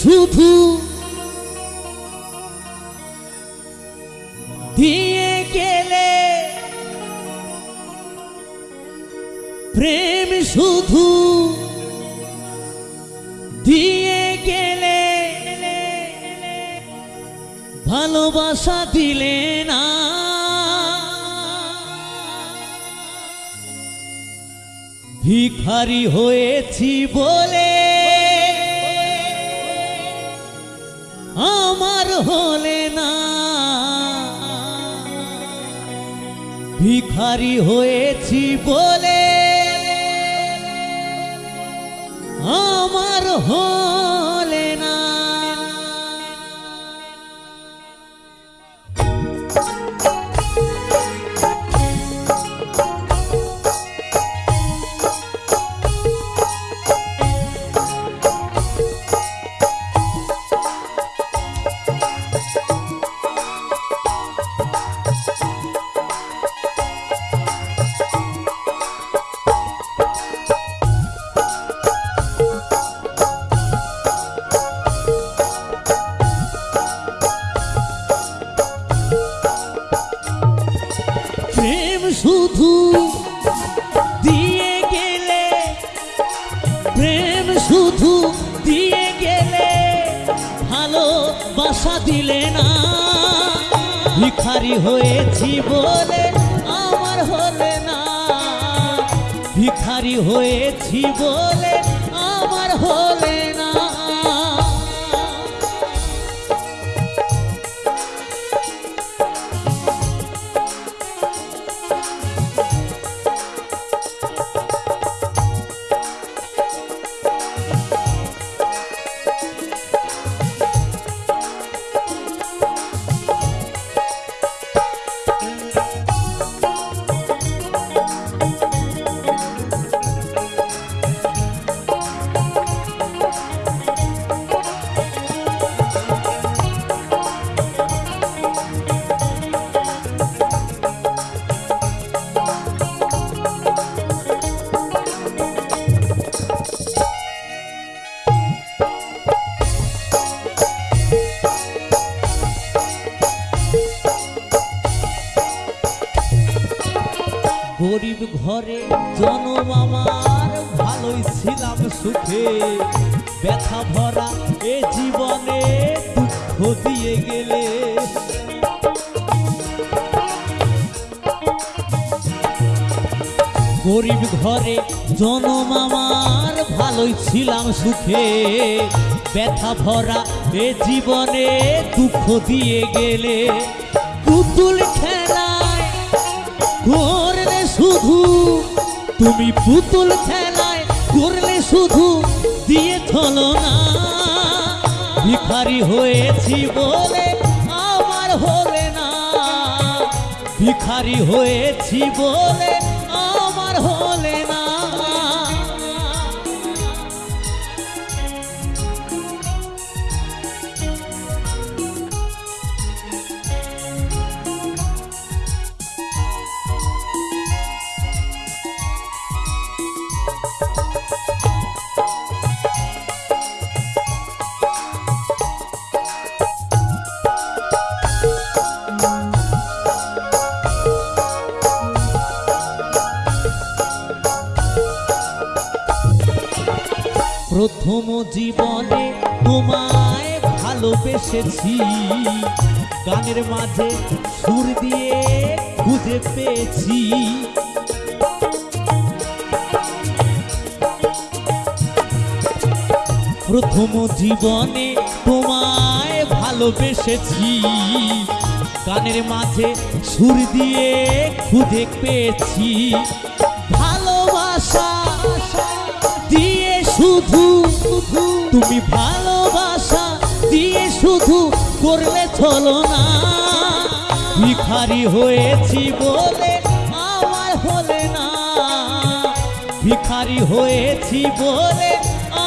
শুধু দিয়ে গেলে প্রেম শুধু দিয়ে গেলে ভালোবাসা দিলে না। ভিখারি হয়েছি বলে আমার হলে না। ভিখারি হয়েছি বলে আমার হলে প্রেম শুধু দিয়ে গেলে, প্রেম শুধু দিয়ে গেলে ভালোবাসা দিলে না। ভিখারি হয়েছি বলে আমার হলে না। ভিখারি হয়েছি বলে আমার হলে ঘরে জনম আমার, ভালোই ছিলাম সুখে। ব্যথা ভরা এ জীবনে দুঃখ দিয়ে গেলে। গরিব ঘরে জনম আমার, ভালোই ছিলাম সুখে। ব্যথা ভরা এ জীবনে দুঃখ দিয়ে গেলে। পুতুল খেলায় শুধু তুমি পুতুল খেলায় করলে শুধু দিয়ে চলো না। ভিখারি হয়েছি বলে আমার হলে না। ভিখারি হয়েছি বলে আমার হলে প্রথম জীবনে তোমায় ভালোবেসেছি। গানের মাঝে সুর দিয়ে খুঁজে পেয়েছি। প্রথম জীবনে তোমায় ভালোবেসেছি। গানের মাঝে সুর দিয়ে খুঁজে পেয়েছি। ভালোবাসা শুধু, তুমি ভালোবাসা দিয়ে শুধু করলে চলো না। ভিখারি হয়েছি বলে আমার হলে না। ভিখারি হয়েছি বলে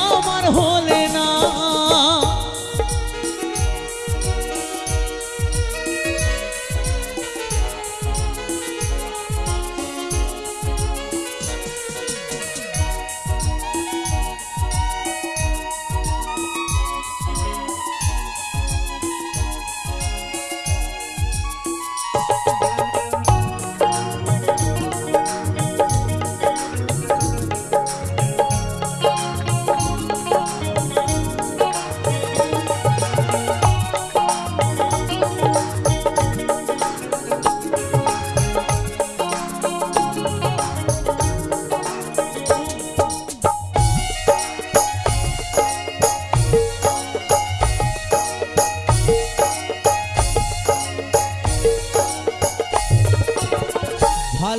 আমার হলে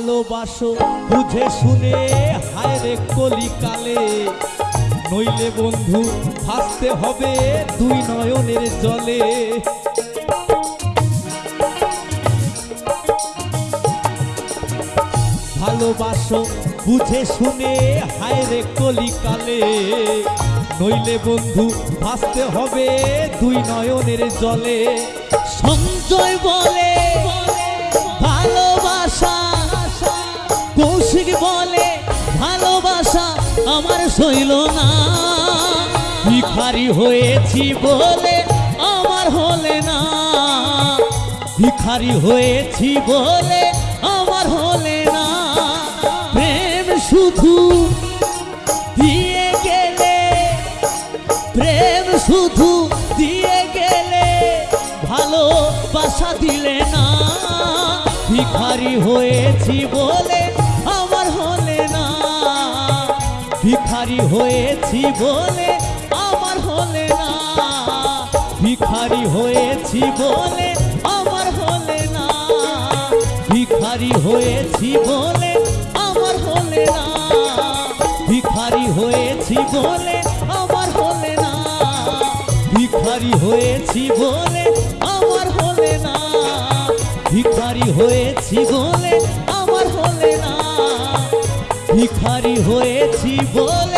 ভালোবাসো, বুঝে শুনে, হায় রে কলিকালে। নইলে বন্ধু, ভাসতে হবে দুই নয়নের জলে। ভালোবাসো, বুঝে শুনে, হায় রে কলিকালে। নইলে বন্ধু, ভাসতে হবে দুই নয়নের জলে। সঞ্জয় বলে ভালোবাসা কৌশিক বলে, ভালোবাসা আমার সইল না। ভিখারি হয়েছি বলে আমার হলে না। ভিখারি হয়েছি বলে আমার হলে না। প্রেম শুধু দিয়ে গেলে, প্রেম শুধু দিয়ে গেলে ভালোবাসা দিলে না। ভিখারি হয়েছি বলে ভিখারি হয়েছি বলে আমার হলে না। ভিখারি হয়েছি বলে আমার হলে না। ভিখারি হয়েছি বলে আমার হলে না। ভিখারি হয়েছি বলে আমার হলে না। ভিখারি হয়েছি বলে আমার হলে না। ভিখারি হয়েছি বলে হয়েছি বলে